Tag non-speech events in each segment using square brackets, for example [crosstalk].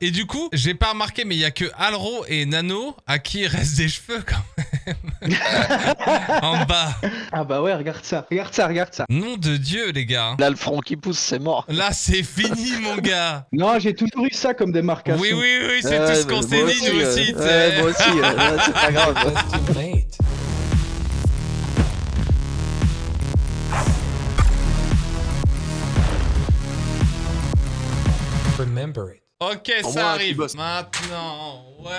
Et du coup, j'ai pas remarqué, mais il y a que Alro et Nano à qui il reste des cheveux quand même. [laughs] en bas. Ah bah ouais, regarde ça, regarde ça, regarde ça. Nom de Dieu, les gars. Là, le front qui pousse, c'est mort. Là, c'est fini, mon gars. Non, j'ai toujours eu ça comme démarcation. Oui, oui, oui, c'est tout ce qu'on s'est dit, aussi, nous euh, aussi. tu ouais, moi aussi, euh, c'est pas grave. Ok, ça arrive. Maintenant, ouais,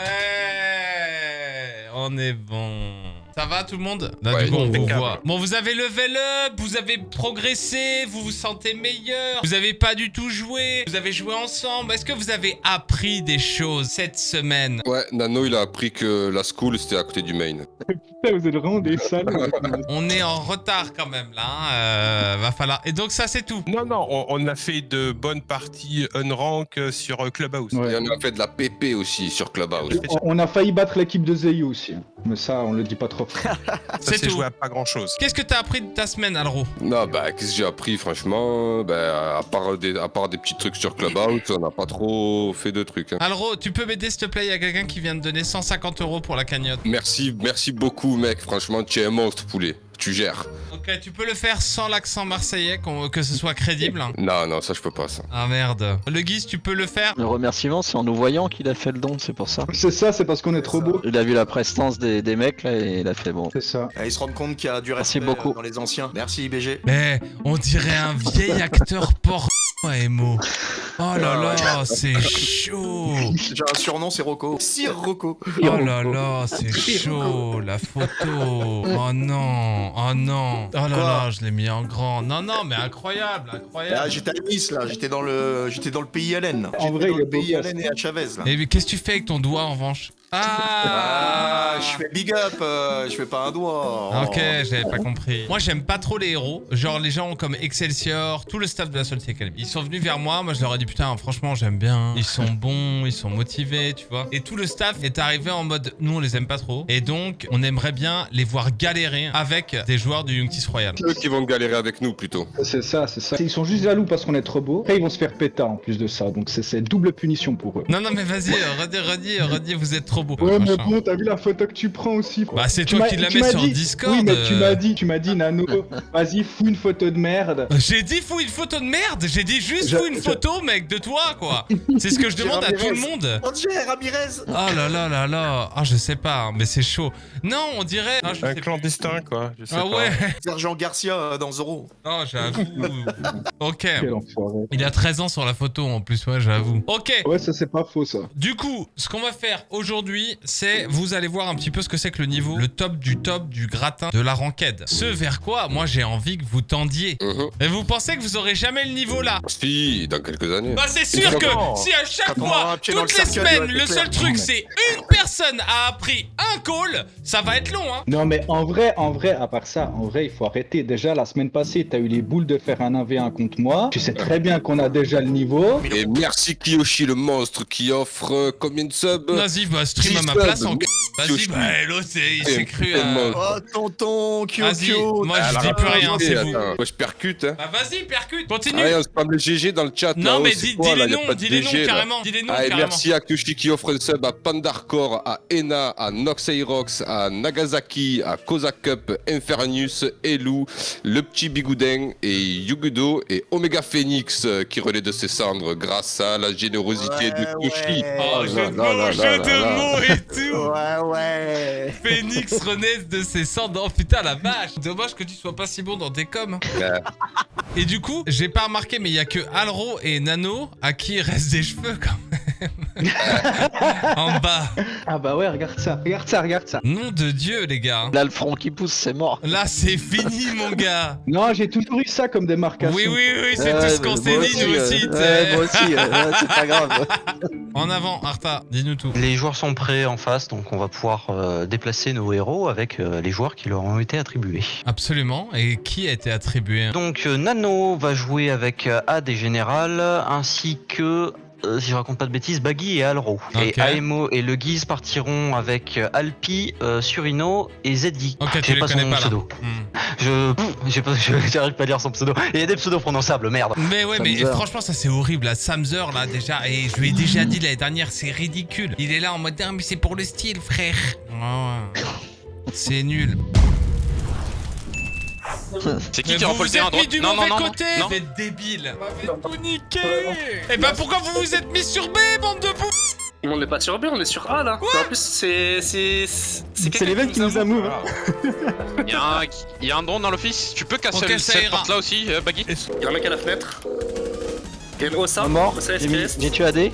on est bon. Ça va tout le monde Là, Ouais, du coup, on vous voit. Bon, vous avez level up, vous avez progressé, vous vous sentez meilleur. Vous avez pas du tout joué, vous avez joué ensemble. Est-ce que vous avez appris des choses cette semaine? Ouais, Nano, il a appris que la school, c'était à côté du main. [laughs] Putain, vous êtes vraiment des salauds. [laughs] On est en retard quand même là. hein, euh, va falloir. Et donc ça, c'est tout. Non, non, on, on a fait de bonnes parties unrank euh, sur euh, Clubhouse. Ouais. Et on a fait de la PP aussi sur Clubhouse. On- On a failli battre l'équipe de Zeyu aussi. hein. Mais ça, on le dit pas trop. [laughs] Ça C'est s'est tout. joué à pas grand chose. Qu'est-ce que t'as appris de ta semaine, Alro? Non, bah, qu'est-ce que j'ai appris, franchement? Bah, à, part des, à part des petits trucs sur Clubhouse, on n'a pas trop fait de trucs. hein. Alro, tu peux m'aider s'il te plaît? Il y a quelqu'un qui vient de donner 150 euros pour la cagnotte. Merci, merci beaucoup, mec. Franchement, tu es un monstre, poulet. Tu gères. Ok, tu peux le faire sans l'accent marseillais, que ce soit crédible. [laughs] Non, non, ça, je peux pas, ça. Ah merde. Le Guise, tu peux le faire Le remerciement, c'est en nous voyant qu'il a fait le don, c'est pour ça. C'est ça, c'est parce qu'on est trop beau. Il a vu la prestance des, des mecs là et il a fait bon. C'est ça. Et ils se rendent compte qu'il y a du Merci respect beaucoup. euh, dans les anciens. Merci IBG. Mais on dirait un vieil acteur porno, Emo. Oh là là, c'est chaud. J'ai un surnom, c'est Rocco. Sir Rocco. Oh là là, c'est chaud, la photo. Oh non, oh non. Oh là Quoi là, je l'ai mis en grand. Non, non, mais incroyable, Ah, incroyable. j'étais à Nice là, j'étais dans le j'étais dans le pays Hélène. En vrai, dans il le pays. Hélène et à Chavez là. Et mais qu'est-ce que tu fais avec ton doigt en revanche? Ah, Ah, je fais big up, euh, je fais pas un doigt. Ah, Ok, j'avais pas compris. Moi, j'aime pas trop les héros. Genre, les gens comme Excelsior, tout le staff de la Salty Academy. Ils sont venus vers moi. Moi, je leur ai dit, putain, franchement, j'aime bien. Ils sont bons, ils sont motivés, tu vois. Et tout le staff est arrivé en mode, nous, on les aime pas trop. Et donc, on aimerait bien les voir galérer avec des joueurs du Youngtis Royal. Eux qui vont galérer avec nous, plutôt. C'est ça, c'est ça. Ils sont juste jaloux parce qu'on est trop beau. Après, ils vont se faire péter en plus de ça. Donc, c'est- c'est double punition pour eux. Non, non, mais vas-y, redis, redis, redis, vous êtes trop beau. Ouais, mais machin. bon, t'as vu la photo que tu prends aussi. quoi. Bah, c'est toi qui la mets sur dit- Discord. Oui, mais tu euh. m'as dit, tu m'as dit, Nano, vas-y, fous une photo de merde. J'ai dit fous une photo de merde. J'ai dit juste Je- fous une je- photo, mec, de toi, quoi. C'est ce que je demande à tout le monde. Ramirez. Oh là là là là. Ah, je sais pas, hein, mais c'est chaud. Non, on dirait. Je Un sais clandestin, quoi. Je sais Ah pas. ouais. Sergent Garcia euh, dans Zoro. Non, j'avoue. [laughs] ok. Il a 13 ans sur la photo en plus, ouais, j'avoue. Ok. Ouais, ça, c'est pas faux, ça. Du coup, ce qu'on va faire aujourd'hui, c'est vous allez voir un petit peu ce que c'est que le niveau, le top du top du gratin de la ranked. Ce vers quoi, moi, j'ai envie que vous tendiez. Mhm. Et vous pensez que vous aurez jamais le niveau là? Si, dans quelques années. Bah c'est sûr que si à chaque fois, toutes le les semaines, le seul truc c'est une personne a appris un call, ça va être long hein. Non, mais en vrai, en vrai, à part ça, en vrai, il faut arrêter. Déjà, la semaine passée, t'as eu les boules de faire un 1v1 contre moi. Tu sais très bien qu'on a déjà le niveau. Et merci Kiyoshi, le monstre, qui offre euh, combien de subs? Vas-y, bah stream à ma place en Vas-y, bah l'autre c'est- il s'est cru à... Oh tonton Vas-y, Kyokyo. moi je Alors, dis plus rien, c'est vous. Moi, je percute, hein. Bah vas-y, percute, continue. GG dans le chat. non mais dis, quoi, dis là les noms, dis les noms là. carrément, dis les noms Allez, carrément. merci à Kushi qui offre le sub à Pandarcore, à Ena, à Noxairox, à Nagasaki, à Koza Cup, Infernus, Elu, le petit Bigouden et Yugudo et Omega Phoenix euh, qui relaie de ses cendres grâce à la générosité de Kushi. ouais. Oh, là jeu de mots, jeu de mots et tout [laughs] Ouais ouais. Phoenix renaisse de ses cendres. Oh putain la vache Dommage que tu sois pas si bon dans tes coms. Ouais. Et du coup, j'ai pas remarqué, mais il y a que Alro et Nano à qui il reste des cheveux quand même. [laughs] en bas. Ah bah ouais, regarde ça, regarde ça, regarde ça. Nom de Dieu, les gars. Là, le front qui pousse, c'est mort. Là, c'est fini, mon gars. Non, j'ai toujours eu ça comme démarcation. Oui, oui, oui, c'est tout ce qu'on s'est dit, nous euh, aussi. ouais, moi aussi, euh, ouais, c'est pas grave. [laughs] En avant, Arta, dis-nous tout. Les joueurs sont prêts en face, donc on va pouvoir euh, déplacer nos héros avec euh, les joueurs qui leur ont été attribués. Absolument. Et qui a été attribué? Donc euh, Nano va jouer avec AD Général ainsi que euh, si je raconte pas de bêtises, Baggy et Alro. Et Aemo et le Guise partiront avec euh, Alpi, euh, Surino et Zeddy. Ok, tu J'ai les pas connais son pas pseudo. Hmm. Je, j'ai pas, [laughs] je- j'arrive pas à dire son pseudo. Et il y a des pseudos prononçables, merde. Mais ouais, mais franchement, ça c'est horrible. Là. Samzer, là, déjà, et je lui ai déjà dit l'année dernière, c'est ridicule. Il est là en mode, ah, mais c'est pour le style, frère. Ouais. C'est nul. C'est qui qui vous remplit le terrain droite du Non, non, mauvais non, non. côté, non. vous êtes débile. Vous tout niqué. Et bah pourquoi vous vous êtes mis sur B, bande de pou... On n'est pas sur B, on est sur A là. en plus, c'est. C'est C'est les mecs qui nous a move. [laughs] Il y, a un- il y a un drone dans l'office. Tu peux casser Ok, le- ça cette porte là aussi, euh, Baggy Il y a un mec à la fenêtre. Il y a Osa. Mort, Osa j'ai tué AD.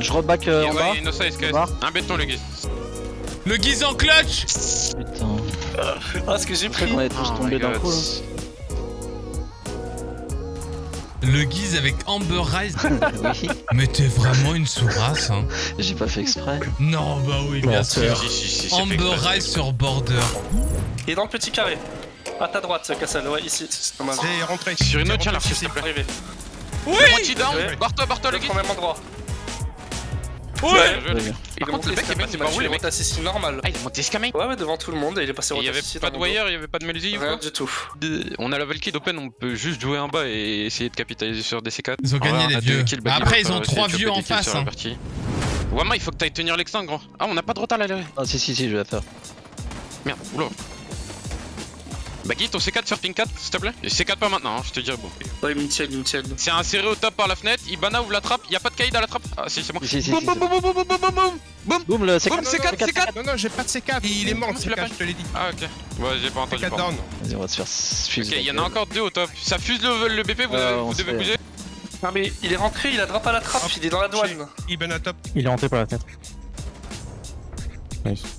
Je reback euh, en bas. Un béton, le Guise. Le guise en clutch. Putain, Ah, ce que j'ai pris. qu'on est tous tombés d'un coup. Le guise avec Amber Rise. [laughs] Oui, mais t'es vraiment une sourasse, hein. j'ai pas fait exprès. Non, bah oui, bien sûr. Si, si, si, c'est fait Amber. Rise sur border. Il est dans le petit carré. À ta droite, Cassel. Ouais, ici. C'est pas mal. J'ai rentré. Sur une autre, tiens, rentré, là, s'il te plaît. Arrivé. Oui Moitié down. Ouais. Barre-toi, barre-toi, le Le Guise. même endroit. Ouais Par contre, le mec, est passé par où, il est mecs monté assassin normal. Ah, il est monté escamé. Ouais, ouais, devant tout le monde et il est passé Il y avait pas de wire, il y avait pas de Melzy ou Rien quoi du tout. On a la Valkyrie d'Open, on peut juste jouer en bas et essayer de capitaliser sur DC4. Ils ont gagné, les a vieux. Baggy, Après, ils ont trois vieux en des face, hein. Wama, il faut que t'ailles tenir l'extinct, gros. Ah, on n'a pas de retard là. là. Ah si si si, je vais la faire. Merde, oula. Baggy, ton C4 sur ping 4, s'il te plaît Et C4 pas maintenant, hein, je te dirais bon. Ouais, me tiennent. C'est inséré au top par la fenêtre, Ibana ouvre la trappe, y a pas de caïd à la trappe Ah si, c'est bon. Si, si, si, boum, si, boum, boum, boum, boum, boum, boum, boum, boum. Boum le C4. Boum, C4, C4 Non, non, j'ai pas de C4. Il est mort, le Comment tu l'as C4, pas je te l'ai dit. Ah ok. Ouais, j'ai pas entendu. C4 pardon. down. Vas-y, on va se faire fuse. Ok, il y en a encore deux au top. Ça fuse le, le BP, vous, on vous devez bouger. Non, mais il est rentré, il a drop à la trappe, il est dans la douane. Ibn à top. Il est rentré par la fenêtre.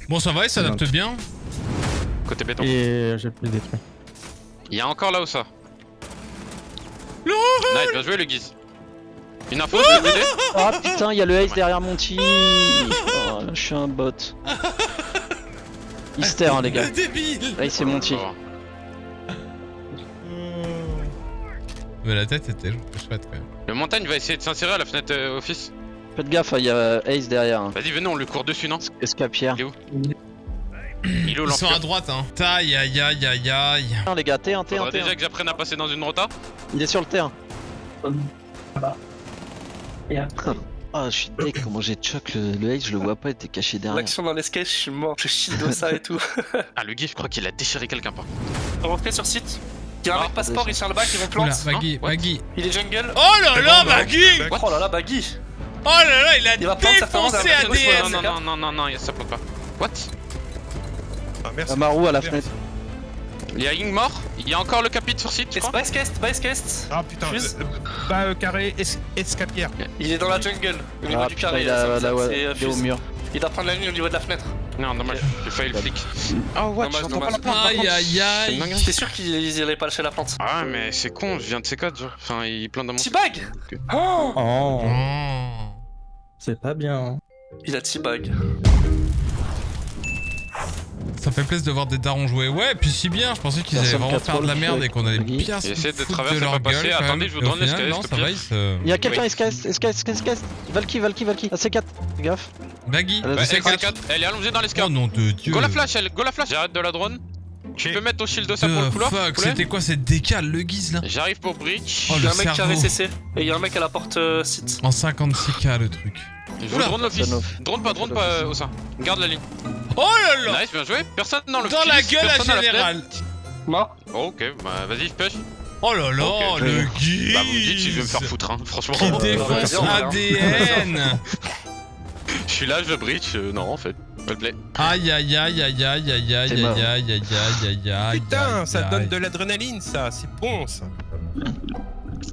Bon, ça va, il s'adapte bien. Côté béton. Et j'ai pu le détruire. Il y a encore là où ça. Nice, bien joué le guise. Une info, je vais Ah putain, il y a le ace derrière mon team. Oh, je suis un bot. Easter, hein, les gars. [laughs] Débile Ace c'est mon team. Mais la tête était chouette quand même. Le montagne va essayer de s'insérer à la fenêtre euh, office. Faites gaffe, il y a Ace derrière. hein. Vas-y, venez, on le court dessus, non. Il où Il est où Ils sont à droite, hein. Aïe, aïe, aïe, aïe, aïe. Non, les gars, T1, T1, Faudra T1. déjà que j'apprenne à passer dans une rota. Il est sur le terrain. Ah, je suis deck, comment j'ai choc le, le ace, je le vois pas, il était caché derrière. L'action dans l'escape, je suis mort, je shield Osa et tout. [laughs] Ah, le guise, je crois qu'il a déchiré quelqu'un par contre. Rentrez sur site. Il y a un Ah, mec passeport, il tient le bac, ils vont Oula, plante. Baggy, What Baggy. Il est jungle. Oh là là, Baggy Oh là là, Baggy. Oh là là, il a Il défoncé ADN Ouais, Non, non, non, non, non, non, ça plante pas. What? Ah, merci. Amaru à la fenêtre. Il y a Ying mort, il y a encore le capit sur site. Base cast, base cast. Ah putain, euh, bas euh, carré, es- escapière. Il est dans la jungle, au niveau Ah du putain, carré. il a ouais, c'est, euh, il est au mur. Il doit prendre la ligne au niveau de la fenêtre. Non, dommage, j'ai failli le flic. Oh, what Dommage, J'entends pas la plante Aïe, aïe, C'est aïe. J'étais sûr qu'il allait pas lâcher la plante. Ah, mais c'est con, je viens de C4, genre. Enfin, il plante dans mon. T-bag Oh Oh, Oh. c'est pas bien. hein. Il a T-bag. Ça fait plaisir de voir des darons jouer. Ouais, puis si bien, je pensais qu'ils allaient vraiment faire de la merde et qu'on allait bien se J'essaie de foutre traverser, de leur pas gueule, Attendez, je vous au donne le final, SKS, Non, s'il ça te va, plaît. ils se... Il y a quelqu'un. SKS, SKS, SKS, Valky, Valky, Valky. Ah, C4, fais gaffe. Baggy. Elle a Ouais, C'est elle, quatre. elle est allongée dans Oh l'escalier. nom de dieu. Go la flash, elle, go la flash. J'arrête de la drone. Tu peux mettre ton shield de ça pour le couloir c'était quoi cette décale, le guise là J'arrive pour breach. Oh, Il y le a un mec qui a. RCC et il y a un mec à la porte euh, site. En 56k le truc. Oula. drone l'office. Drone pas, drone pas euh, au sein. Garde la ligne. Oh là là Nice, bien joué. Personne dans le Dans la gueule à général Mort. Oh, ok, bah vas-y, push. Oh là là, Ok. le guise Bah vous me dites si je vais me faire foutre, hein. franchement. Qui bah, défonce. ADN Je suis là, je breach. euh, non, en fait. Roleplay. Aïe aïe aïe aïe aïe aïe aïe aïe aïe aïe aïe aïe aïe Putain, ça donne de l'adrénaline, ça. C'est bon, ça.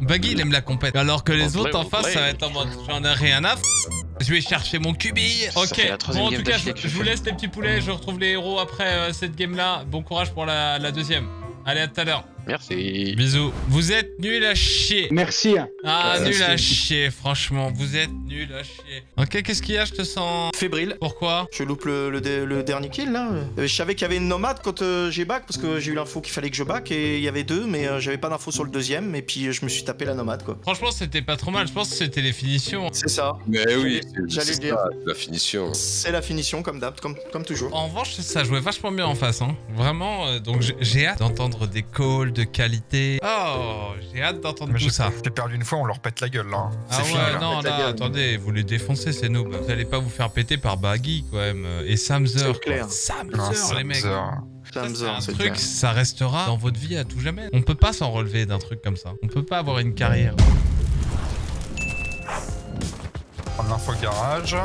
Baggy il aime la compète. Alors que les autres en play, face play. ça va être en mode j'en ai rien à f... Je vais chercher mon cubi. Ça Ok, bon en tout cas je, vous laisse les petits poulets, je retrouve les héros après euh, cette game là. Bon courage pour la, la deuxième. Allez à tout à l'heure. Merci. Bisous. Vous êtes nul à chier. Merci. hein. Ah, Ouais, nul à chier, franchement. Vous êtes nul à chier. Ok, qu'est-ce qu'il y a? Je te sens. Fébrile. Pourquoi? Je loupe le, le dé- le dernier kill là. Euh, Je savais qu'il y avait une nomade quand euh, j'ai back parce que j'ai eu l'info qu'il fallait que je back et il y avait deux mais euh, j'avais pas d'info sur le deuxième et puis euh, je me suis tapé la nomade quoi. Franchement, c'était pas trop mal. Je pense que c'était les finitions. C'est ça. Mais oui, J'allais- dire. ça, la finition. C'est la finition comme d'hab, comme, comme toujours. En revanche, ça jouait vachement bien en face. Hein. Vraiment, euh, donc j'ai hâte d'entendre des calls de qualité. Oh, j'ai hâte d'entendre tout ça. j'ai perdu une fois, on leur pète la gueule là. Ah fini ouais, là. non, là, gueule. attendez, vous les défoncez, ces noobs. Vous allez pas vous faire péter par Baggy, quand même. Et Samzer. Clair. Samzer, Non, les mecs. Ça Ça, un truc, clair. ça restera dans votre vie à tout jamais. On peut pas s'en relever d'un truc comme ça. On peut pas avoir une carrière. Prendre l'info garage.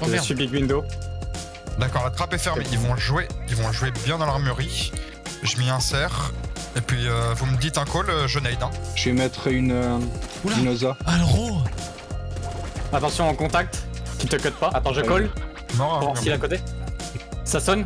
Oh Je merde. suis Big Window. D'accord, la trappe est fermée. Ils vont jouer, ils vont jouer bien dans l'armurerie. Je m'y insère. Et puis euh, vous me dites un call, euh, je nade. Hein. Je vais mettre une, euh, Oza. Alro Attention en contact. Tu te cut pas. Attends, je colle. Non, Pour s'il à côté. Ça sonne.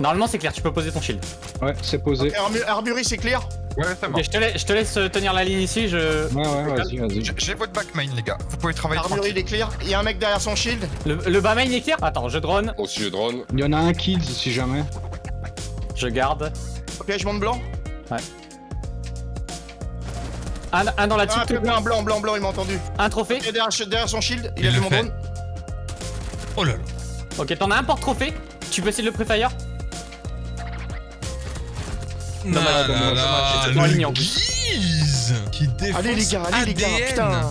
Normalement, c'est clair. Tu peux poser ton shield. Ouais, c'est posé. Armu- Armurerie c'est clair Ouais, c'est bon. Je te, laisse, je te laisse euh, tenir la ligne ici. Je... Ouais, ouais, vas-y, vas-y. J'ai- votre back main, les gars. Vous pouvez travailler Armurerie il est clair. Il y a un mec derrière son shield. Le, le bas main est clair? Attends, je drone. Aussi, je drone. Il y en a un kill si jamais. Je garde. Ok je monte blanc. Un, un dans la Ah petite. blanc blanc blanc blanc il m'a entendu. un trophée. Il est derrière, derrière son shield. Il, Il a vu le mon drone. Oh là là. Ok, t'en as un porte-trophée. Tu peux essayer de le préfire Non, Dommage, là, là, ligne, en. Guise qui défonce Allez les gars, allez les gars, putain.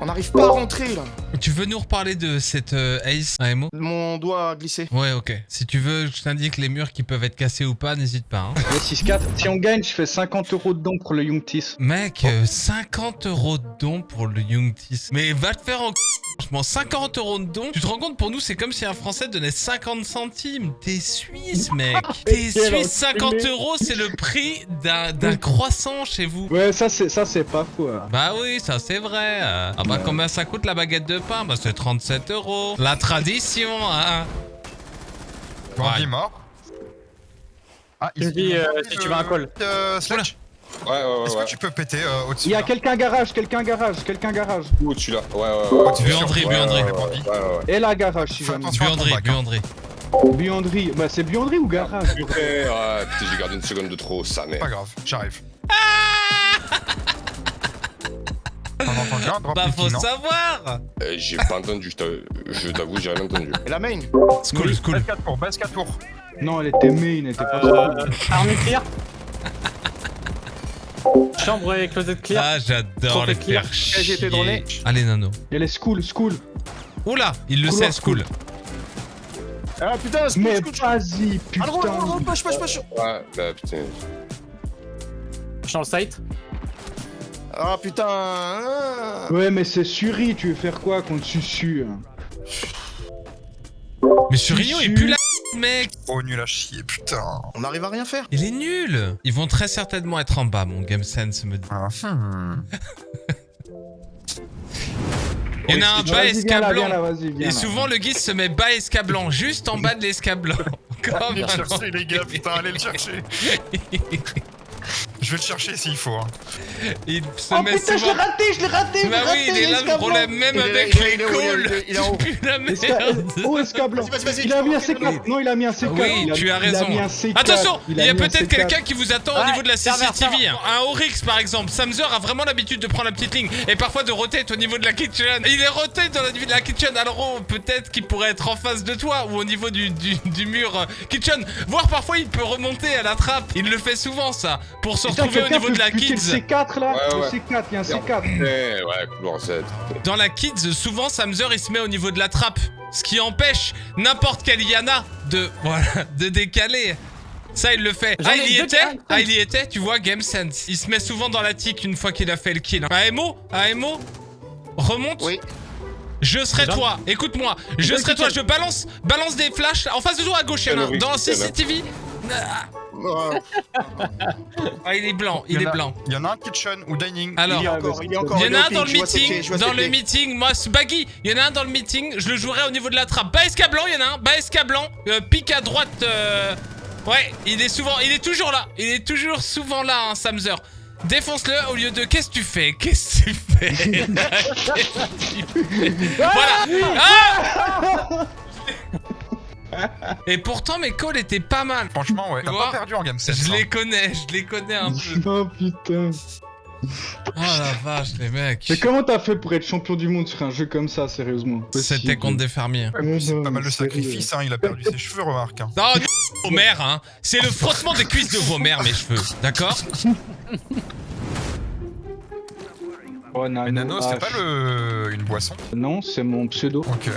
On n'arrive pas à rentrer là. Tu veux nous reparler de cette euh, Ace AMO Mon doigt a glissé. Ouais, ok. Si tu veux, je t'indique les murs qui peuvent être cassés ou pas, n'hésite pas. Hein. Le 6-4. Si on gagne, je fais 50 euros de don pour le Youngtis. Mec, euh, 50 euros de don pour le Youngtis. Mais va te faire en... Franchement, 50 euros de don. Tu te rends compte, pour nous, c'est comme si un Français donnait 50 centimes. T'es suisse, mec. T'es Quel suisse, 50 enculé. euros, c'est le prix d'un d'un croissant chez vous. Ouais, ça c'est ça c'est pas faux. hein. Bah oui, ça c'est vrai. Euh, Ah bah combien ça coûte la baguette de pain Bah c'est 37 euros. La tradition, hein. Bandit Ouais. mort. Ah, me dis, euh, si tu veux un call. Euh, Sledge, Ouais, ouais, ouais. est-ce que tu peux péter euh, au-dessus Il y a là quelqu'un garage, quelqu'un garage, quelqu'un garage. Où tu l'as Ouais, ouais, ouais. Ouais, ouais, ouais. Et la garage si jamais. bac, hein. buanderie. Buanderie. Bah c'est buanderie ou garage Ouais, ouais, putain, j'ai gardé une seconde de trop, ça, mais. Pas grave, j'arrive. On Bah faut savoir Euh, j'ai pas entendu, je t'a- je t'avoue, j'ai rien entendu. Et la main. School, school. Base 4 tours, base 4 tours. Non, elle était main, elle était pas Euh, arme clear. [laughs] Chambre et closet clear. Ah j'adore les clear. faire J'ai été chier. droné. Allez Nano. Il y a les school, school. Oula, il le Couloir, sait, school. Ah putain, c'est Mais vas-y, Ah non, non, non, non, putain. push, push, push. Ouais, bah putain. Je suis dans le site. Ah putain. ah. Ouais, mais c'est Suri, tu veux faire quoi contre Susu hein Mais Surignon il pue la mec Oh, nul à chier, putain. On n'arrive à rien faire. Il est nul Ils vont très certainement être en bas, mon Game Sense me dit. Ah, hmm. [laughs] Il y en a un bas là, là, escablant. Et là. souvent le guise se met bas escablant, juste en bas de l'escablant. [laughs] Comme Allez le chercher, les gars, putain, allez le chercher. [laughs] Je vais le chercher s'il faut. hein. Il se Oh met putain, je souvent... l'ai raté, je l'ai raté, je l'ai Bah raté, oui, il est là le problème, même Il avec il les calls, il est- il pues la merde. [laughs] Oh, escablant. Il a mis un tu peux C4. Non, il a mis un C4. Oui, tu as raison. a mis un C4. Attention, il y a peut-être C4. quelqu'un qui vous attend au niveau de la CCTV. serveur. Un Oryx par exemple. Samzer a vraiment l'habitude de prendre la petite ligne et parfois de rotate au niveau de la kitchen. Il est rotate dans la, de la kitchen. Alors oh, peut-être qu'il pourrait être en face de toi ou au niveau du, du, du mur euh, kitchen. Voire parfois il peut remonter à la trappe. Il le fait souvent ça pour se retrouver au niveau de peut la buter kids. le C4 là Ouais, Le ouais. C4, il y a un C4. Ouais, ouais, couloir 7. Dans la kids, souvent Samzer il se met au niveau de la trappe, ce qui empêche n'importe quel Yana de [laughs] voilà de décaler. Ça il le fait. Ah il y était ah, il y était, tu vois Game Sense. Il se met souvent dans la tique une fois qu'il a fait le kill. AMO AMO Remonte Oui. Je serai toi, écoute-moi, je serai toi, je balance, balance des flashs en face de toi à gauche, il y en a un. Quel dans CCTV. Ah, il est blanc, il y est a- blanc. Il y en a un kitchen ou dining. Alors, il est encore, il est encore. Il y en a un dans le meeting, dans le meeting, moi Baggy, il y en a un dans le meeting, je le jouerai au niveau de la trappe. Baesca blanc, il y en a un, Baesca blanc, euh, pique à droite, euh, Ouais, il est souvent, il est toujours là. Il est toujours souvent là, hein, Samzer. Défonce-le au lieu de qu'est-ce que tu fais? Qu'est-ce que tu fais? [laughs] Qu'est-ce que tu fais? Voilà Ah Et pourtant mes calls étaient pas mal. Franchement, ouais. Tu T'as pas perdu en game 7. Je les connais, je les connais un peu. [laughs] Oh putain. Oh la vache les mecs. Mais comment t'as fait pour être champion du monde sur un jeu comme ça, sérieusement? C'était contre des fermiers. C'est pas mal de sacrifices, hein. Il a perdu ses cheveux, remarque. hein. Non, [laughs] vos mères, hein. C'est le frottement des cuisses de vos mères, mes cheveux. D'accord? Oh, Nano, Mais Nano, c'est pas le... une boisson? Non, c'est mon pseudo. Ok.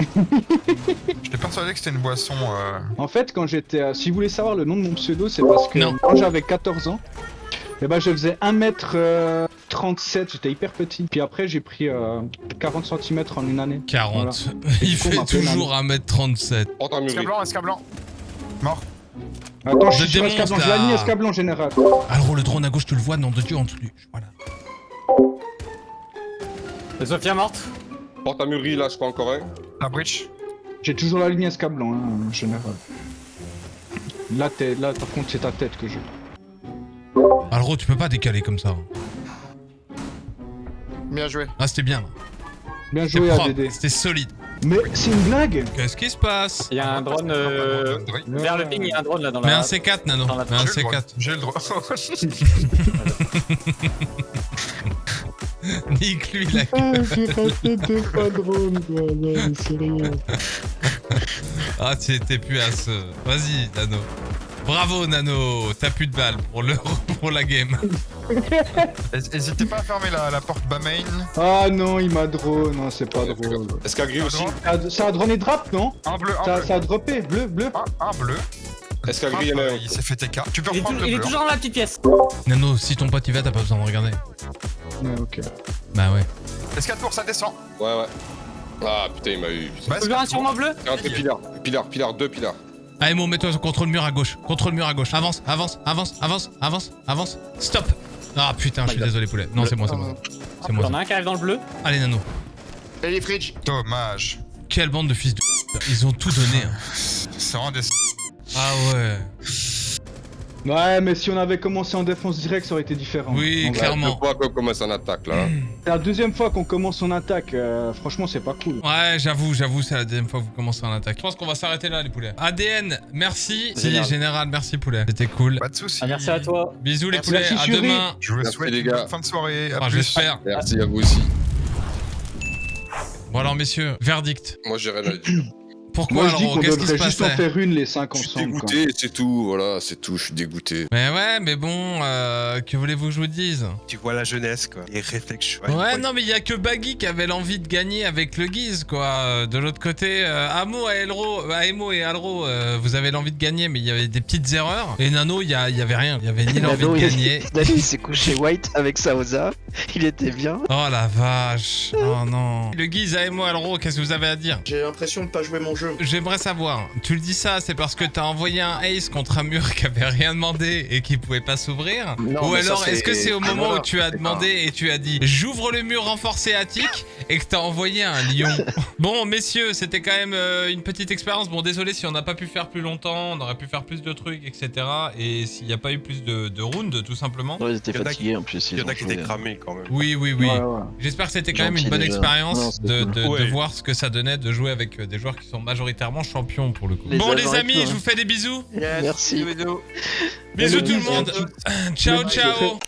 [laughs] J'étais persuadé que c'était une boisson. Euh... En fait, quand j'étais. euh, si vous voulez savoir le nom de mon pseudo, c'est parce que Non. quand j'avais 14 ans, eh ben, je faisais 1m37, j'étais hyper petit. Puis après, j'ai pris euh, 40 cm en une année. 40. Voilà. [laughs] Il coup, fait toujours 1m37. Porte un Esca mur. blanc, esca blanc. Mort. Attends, je Je suis sur je l'ai mis escablon général. Alors le drone à gauche, tu le vois, nom de Dieu, en dessous du- Voilà. Et Sophia morte? Porte un mûri, là, je crois encore un. La breach. J'ai toujours la ligne escablon, hein, en général. Là, t'es- là, par contre, c'est ta tête que j'ai. Alors tu peux pas décaler comme ça. Bien joué. Ah c'était bien. Bien C'était joué, ADD. c'était solide. Mais c'est une blague Qu'est-ce qui se passe Il y a un drone euh, vers le ping, il y a un drone là dans Mets la. un C4, Nano. Mets un J'ai le droit. C4. J'ai le droit. [laughs] Nique lui la Ah, j'ai raté deux fois drone, quoi. Non, mais sérieux. Ah, tu étais plus à ce. Vas-y, Nano. Bravo, Nano. T'as plus de balles pour, le... [laughs] pour la game. [laughs] N'hésitez pas à fermer la, la porte bas main. Ah non, il m'a drone, non, c'est pas drôle. Est-ce qu'à gris aussi Ça a- a droné drop, non Un bleu, un ça, bleu. ça a droppé, bleu, bleu. Un, un bleu. Est-ce qu'à Hop, gris, il y en a un il s'est fait TK. Tu peux Il est, reprendre le il est bleu. toujours dans la petite pièce. Nano, si ton pote y va, t'as pas besoin de regarder. Ouais, ok. Bah ouais. Escale tour, ça descend. Ouais, ouais. Ah putain, il m'a eu. Bah, un sur mon bleu Un peu pilar, pilar, pilar, deux pilars. Allez, Mo, mets-toi contre le mur à gauche. Contre le mur à gauche. Avance, avance, avance, avance, avance, avance. Stop. Ah putain, je suis désolé, poulet. Non, c'est moi, c'est moi. C'est moi. T'en as un qui arrive dans le bleu. Allez, Nano. Et les fridges. Dommage. Quelle bande de fils de. Ils ont tout donné. hein. C'est vraiment des. Ah ouais. Ouais, mais si on avait commencé en défense directe, ça aurait été différent. Oui, clairement. Deux fois qu'on commence en attaque là. C'est la deuxième fois qu'on commence en attaque, euh, franchement, c'est pas cool. Ouais, j'avoue, j'avoue, c'est la deuxième fois que vous commencez en attaque. Je pense qu'on va s'arrêter là, les poulets. ADN, merci. Si, général, merci, poulet. C'était cool. Pas de soucis. Ah, merci à toi. Bisous, les poulets. À demain. Je vous souhaite les une gars. bonne fin de soirée. À plus. J'espère. Merci à vous aussi. Bon, alors, messieurs, verdict. Moi j'ai rien à dire. Pourquoi, Moi, je dis alors qu'on Qu'est-ce qui se devrait juste en faire une, les cinq Je suis ensemble. dégoûté, c'est tout. Voilà, c'est tout. Je suis dégoûté. Mais ouais, mais bon, euh, que voulez-vous que je vous dise? Tu vois la jeunesse, quoi. Les réflexions. Ouais, non, mais il y a que Baggy qui avait l'envie de gagner avec le Guise, quoi. Euh, De l'autre côté, euh, Amo, Elro, euh, Emo et Alro, euh, vous avez l'envie de gagner, mais il y avait des petites erreurs. Et Nano, il y, avait rien. Il y avait ni l'envie de gagner. [laughs] Nano, il s'est couché white avec Saoza. Il était bien. Oh la vache. Oh non. Le Guise, Emo, Alro, qu'est-ce que vous avez à dire? J'ai l'impression de pas jouer mon jeu. J'aimerais savoir, tu le dis ça, c'est parce que t'as envoyé un ace contre un mur qui avait rien demandé et qui pouvait pas s'ouvrir Ou alors, est-ce que c'est au Ah, moment voilà. où tu as demandé et tu as dit j'ouvre le mur renforcé attique et que t'as envoyé un lion [laughs] Bon, messieurs, c'était quand même euh, une petite expérience. Bon, désolé si on n'a pas pu faire plus longtemps, on aurait pu faire plus de trucs, etc. Et s'il n'y a pas eu plus de, de rounds, tout simplement. Ouais, ils étaient fatigués en plus. Il y en a qui étaient cramés quand même. Oui, oui, oui. Ouais, ouais. J'espère que c'était quand même une bonne déjà. expérience Non, de, cool. de- de Ouais. voir ce que ça donnait de jouer avec euh, des joueurs qui sont majoritairement champions pour le coup. Les bon, les amis, je hein. vous fais des bisous. Merci. Bisous Le tout le bisous. monde. ciao, ciao.